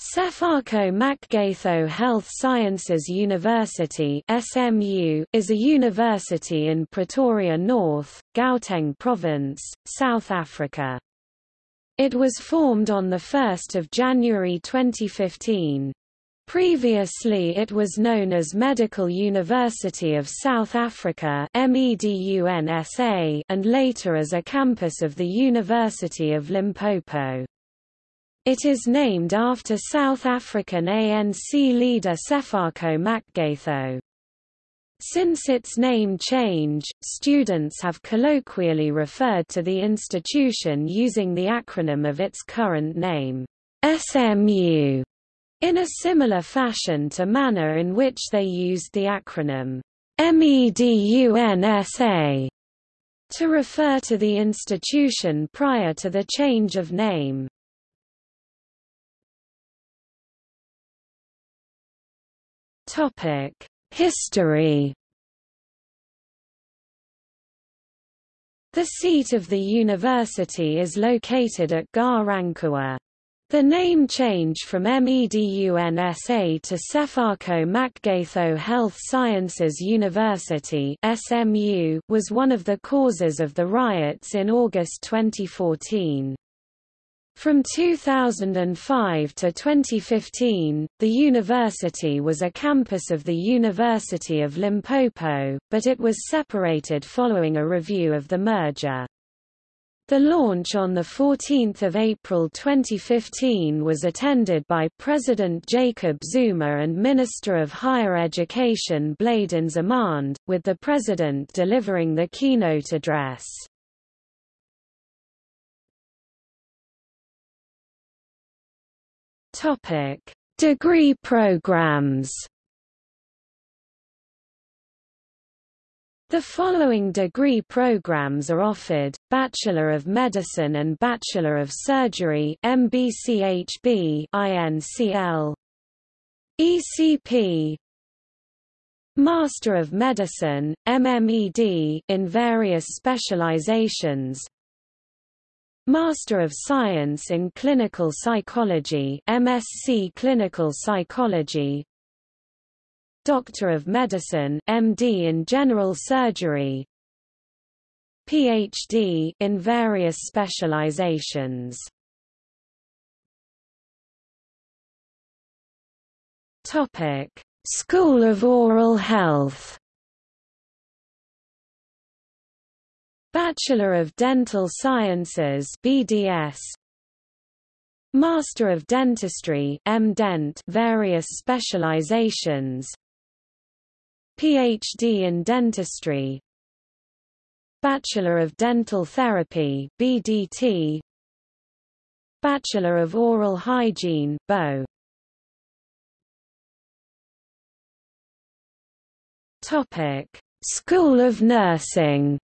Sefako Makgatho Health Sciences University SMU, is a university in Pretoria North, Gauteng Province, South Africa. It was formed on 1 January 2015. Previously it was known as Medical University of South Africa and later as a campus of the University of Limpopo. It is named after South African ANC leader Sefako Makgatho. Since its name change, students have colloquially referred to the institution using the acronym of its current name, SMU, in a similar fashion to manner in which they used the acronym MEDUNSA to refer to the institution prior to the change of name. History. The seat of the university is located at Ga-Rankuwa. The name change from MEDUNSA to Sefako Makgatho Health Sciences University SMU was one of the causes of the riots in August 2014. From 2005 to 2015, the university was a campus of the University of Limpopo, but it was separated following a review of the merger. The launch on 14 April 2015 was attended by President Jacob Zuma and Minister of Higher Education Blade Nzimande, with the President delivering the keynote address. Topic: Degree programs. The following degree programs are offered: Bachelor of Medicine and Bachelor of Surgery (MBCHB) INCL. ECP Master of Medicine, MMED in various specializations Master of Science in Clinical Psychology MSc Clinical Psychology. Doctor of Medicine MD in General Surgery. PhD in various specializations. Topic School of Oral Health Bachelor of Dental Sciences BDS Master of Dentistry MDent various specializations. PhD in Dentistry. Bachelor of Dental Therapy BDT Bachelor of Oral Hygiene BO Topic School of Nursing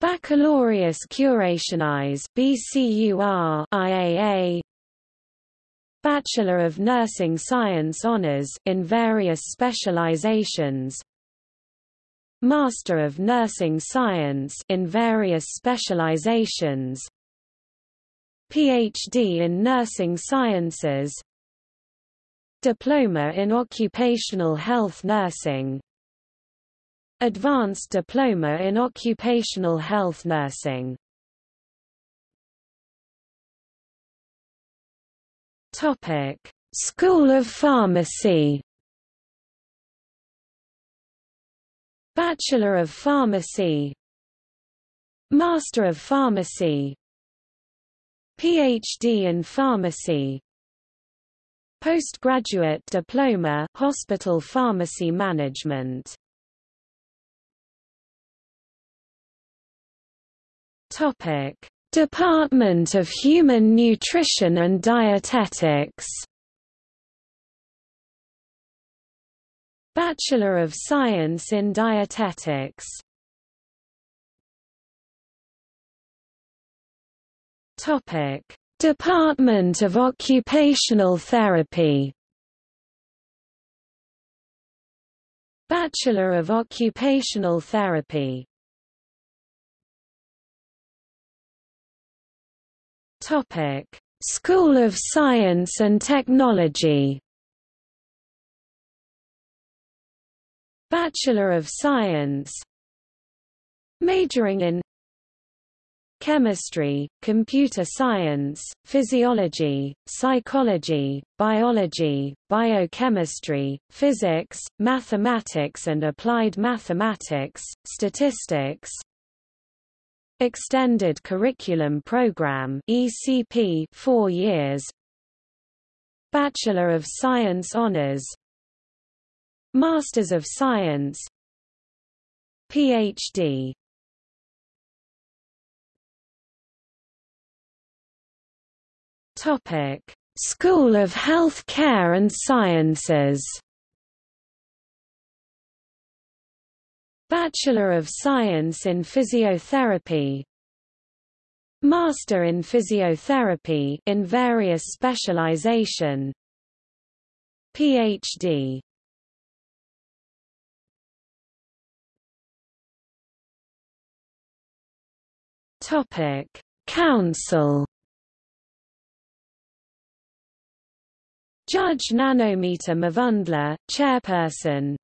Baccalaureus Curationis BCUR IAA Bachelor of Nursing Science Honours in various specializations. Master of Nursing Science in various specializations. PhD in Nursing Sciences. Diploma in Occupational Health Nursing Advanced Diploma in Occupational Health Nursing. Topic: School of Pharmacy. Bachelor of Pharmacy. Master of Pharmacy. PhD in Pharmacy. Postgraduate Diploma Hospital Pharmacy Management Department of Human Nutrition and Dietetics. Bachelor of Science in Dietetics. Topic: Department of Occupational Therapy. Bachelor of Occupational Therapy Topic: School of Science and Technology. Bachelor of Science. Majoring in chemistry, computer science, physiology, psychology, biology, biochemistry, physics, mathematics and applied mathematics, statistics, Extended Curriculum Program ECP 4 years. Bachelor of Science Honours Masters of Science. PhD Topic. School of Health Care and Sciences Bachelor of Science in Physiotherapy. Master in Physiotherapy in various specialization. PhD Topic. Council. Judge Nanometer Mavundla, Chairperson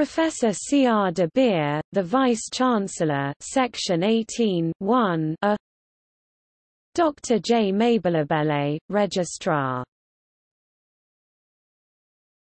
Professor C. R. de Beer, the Vice-Chancellor Section 18 1 a Dr. J. Mabelabele, Registrar